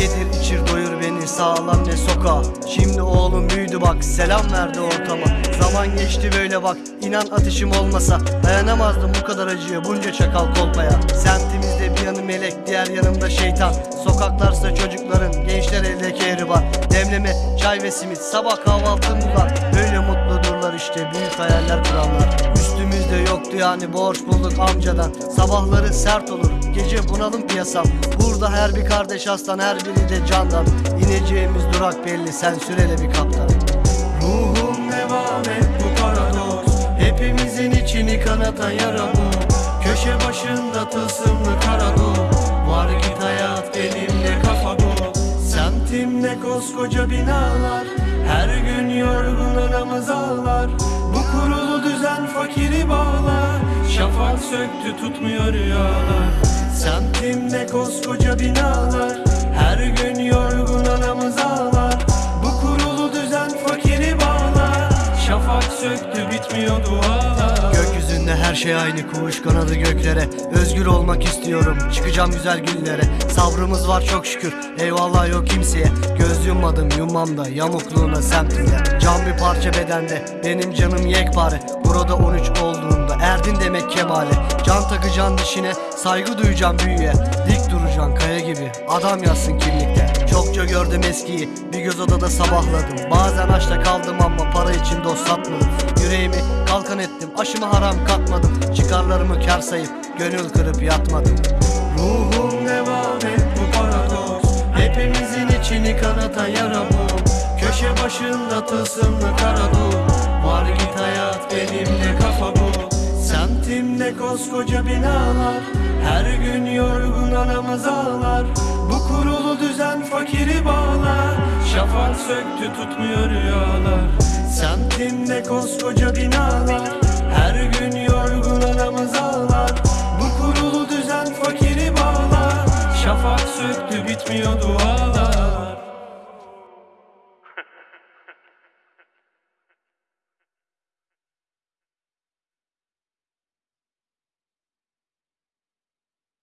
Yedir içir doyur beni sağlam ne soka Şimdi oğlum büyüdü bak selam verdi ortama. Zaman geçti böyle bak inan ateşim olmasa. Dayanamazdım bu kadar acıya bunca çakal kolpaya. Semtimizde bir yanı melek diğer yanımda şeytan. Sokaklarsa çocukların gençler elde kehribar Demleme çay ve simit sabah kahvaltımda Böyle mutludurlar işte büyük hayaller kuranlar. Üstümüzde yoktu yani borç bulduk amcadan. Sabahları sert olur gece bunalım piyasam. Burada her bir kardeş aslan her biri de candan. İneceğimiz durak belli sen sürele bir kaptan. Ruhum devam et bu paradoks. Hepimizin içini kanatan yara bu Köşe başında tılsımlı karado Var git hayat elimde kafa bu Semtimde koskoca binalar. Her gün yorgun anamız ağlar. Bu kurulu düzen fakiri bağlar. Şafak söktü tutmuyor rüyalar koskoca binalar her şey aynı kuş kanadı göklere. Özgür olmak istiyorum çıkacağım güzel günlere Sabrımız var çok şükür eyvallah yok kimseye. Göz yummadım yummam yamukluğuna semtinde. Can bir parça bedende benim canım yekpare. Burada 13 olduğunda erdin demek kemale. Can takacaksın dişine saygı duyacaksın büyüye. Dik duracaksın kaya gibi adam yazsın kimlikte. Çokça gördüm eskiyi bir göz odada sabahladım. Bazen açta kaldım ama için dost satmadım. Yüreğimi kalkan ettim aşımı haram katmadım. Çıkarlarımı kar sayıp gönül kırıp yatmadım. Ruhum devam et bu paradoks. Hepimizin içini kanatan yara bu. Köşe başında tılsımlı karadu Var git hayat benimle kafa bu. Semtimde koskoca binalar. Her gün yorgun anamız ağlar. Bu kurulu düzen fakiri bağlar. Şafak söktü tutmuyor rüyalar Semtimde koskoca binalar Her gün yorgun anamız ağlar. Bu kurulu düzen fakiri bağlar. Şafak söktü bitmiyor dualar